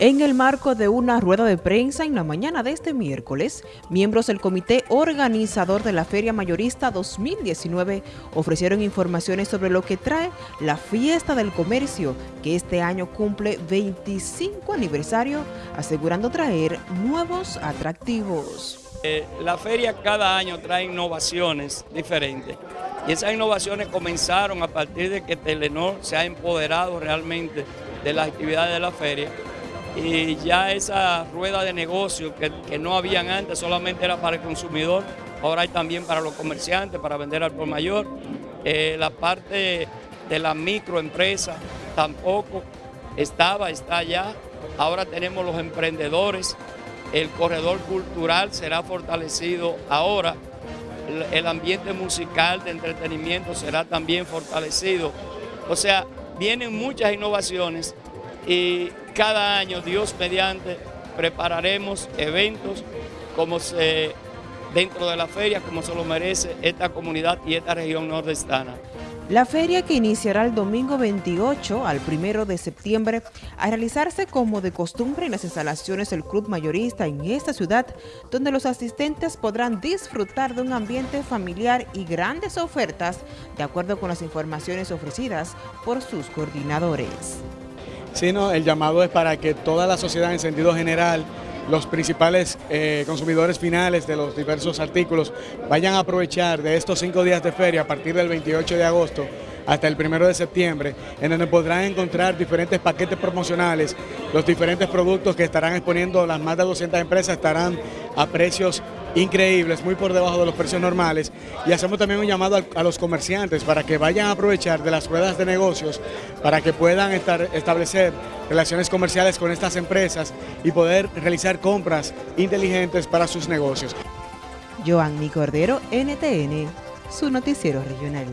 En el marco de una rueda de prensa en la mañana de este miércoles, miembros del comité organizador de la Feria Mayorista 2019 ofrecieron informaciones sobre lo que trae la Fiesta del Comercio, que este año cumple 25 aniversario, asegurando traer nuevos atractivos. Eh, la feria cada año trae innovaciones diferentes y esas innovaciones comenzaron a partir de que Telenor se ha empoderado realmente de las actividades de la feria y ya esa rueda de negocio que, no habían antes, solamente era para el consumidor, ahora hay también para los comerciantes, para vender al por mayor. Eh, la parte de la microempresa tampoco estaba, está ya. Ahora tenemos los emprendedores, el corredor cultural será fortalecido ahora, el ambiente musical de entretenimiento será también fortalecido. O sea, vienen muchas innovaciones y cada año, Dios mediante, prepararemos eventos como se, dentro de la feria, como se lo merece esta comunidad y esta región nordestana. La feria que iniciará el domingo 28 al 1 de septiembre a realizarse como de costumbre en las instalaciones del Club Mayorista en esta ciudad, donde los asistentes podrán disfrutar de un ambiente familiar y grandes ofertas, de acuerdo con las informaciones ofrecidas por sus coordinadores sino el llamado es para que toda la sociedad en sentido general, los principales eh, consumidores finales de los diversos artículos vayan a aprovechar de estos cinco días de feria a partir del 28 de agosto hasta el 1 de septiembre, en donde podrán encontrar diferentes paquetes promocionales, los diferentes productos que estarán exponiendo las más de 200 empresas estarán a precios increíbles, muy por debajo de los precios normales y hacemos también un llamado a, los comerciantes para que vayan a aprovechar de las ruedas de negocios para que puedan estar, establecer relaciones comerciales con estas empresas y poder realizar compras inteligentes para sus negocios. Joanny Cordero, NTN, su noticiero regional.